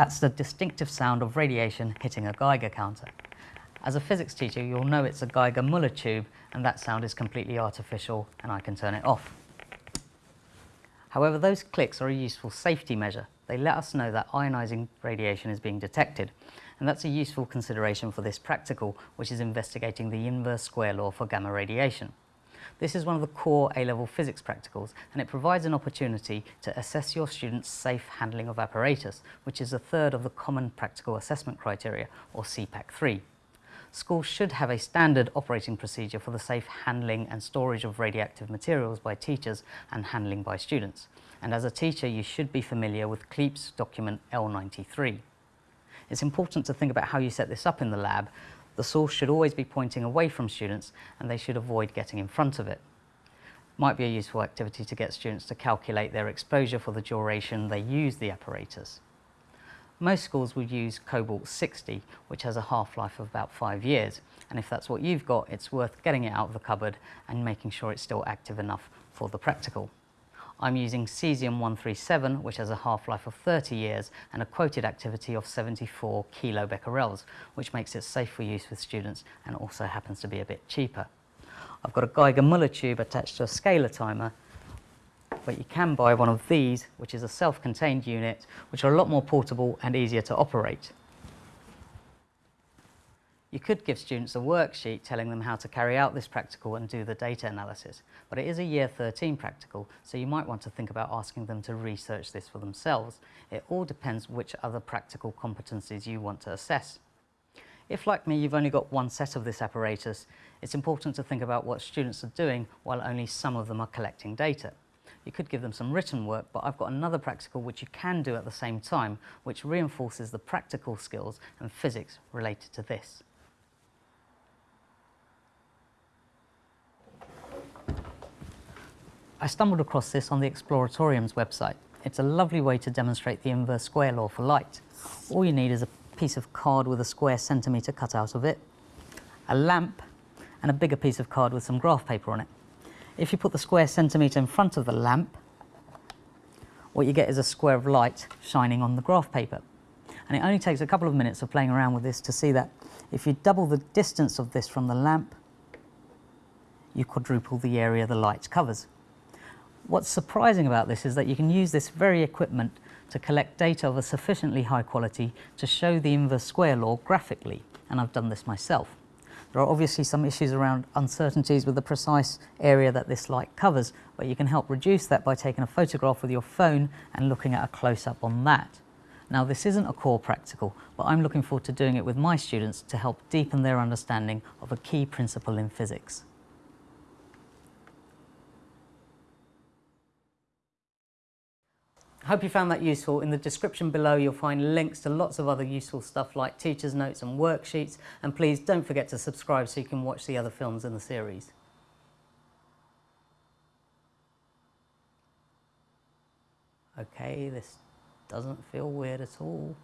That's the distinctive sound of radiation hitting a Geiger counter. As a physics teacher, you'll know it's a Geiger-Muller tube and that sound is completely artificial and I can turn it off. However, those clicks are a useful safety measure. They let us know that ionizing radiation is being detected and that's a useful consideration for this practical, which is investigating the inverse square law for gamma radiation. This is one of the core A-level physics practicals and it provides an opportunity to assess your students' safe handling of apparatus, which is a third of the Common Practical Assessment Criteria, or CPAC 3. Schools should have a standard operating procedure for the safe handling and storage of radioactive materials by teachers and handling by students. And as a teacher, you should be familiar with CLEAPSS document L93. It's important to think about how you set this up in the lab the source should always be pointing away from students and they should avoid getting in front of it. Might be a useful activity to get students to calculate their exposure for the duration they use the apparatus. Most schools will use Cobalt 60, which has a half-life of about five years. And if that's what you've got, it's worth getting it out of the cupboard and making sure it's still active enough for the practical. I'm using cesium-137, which has a half-life of 30 years and a quoted activity of 74 kilobecquerels, which makes it safe for use with students and also happens to be a bit cheaper. I've got a Geiger-Muller tube attached to a scaler timer, but you can buy one of these, which is a self-contained unit, which are a lot more portable and easier to operate. You could give students a worksheet telling them how to carry out this practical and do the data analysis, but it is a year 13 practical, so you might want to think about asking them to research this for themselves. It all depends which other practical competencies you want to assess. If, like me, you've only got one set of this apparatus, it's important to think about what students are doing while only some of them are collecting data. You could give them some written work, but I've got another practical which you can do at the same time, which reinforces the practical skills and physics related to this. I stumbled across this on the Exploratorium's website. It's a lovely way to demonstrate the inverse square law for light. All you need is a piece of card with a square centimetre cut out of it, a lamp, and a bigger piece of card with some graph paper on it. If you put the square centimetre in front of the lamp, what you get is a square of light shining on the graph paper. And it only takes a couple of minutes of playing around with this to see that if you double the distance of this from the lamp, you quadruple the area the light covers. What's surprising about this is that you can use this very equipment to collect data of a sufficiently high quality to show the inverse square law graphically, and I've done this myself. There are obviously some issues around uncertainties with the precise area that this light covers, but you can help reduce that by taking a photograph with your phone and looking at a close-up on that. Now this isn't a core practical, but I'm looking forward to doing it with my students to help deepen their understanding of a key principle in physics. Hope you found that useful. In the description below you'll find links to lots of other useful stuff like teacher's notes and worksheets and please don't forget to subscribe so you can watch the other films in the series. Okay, this doesn't feel weird at all.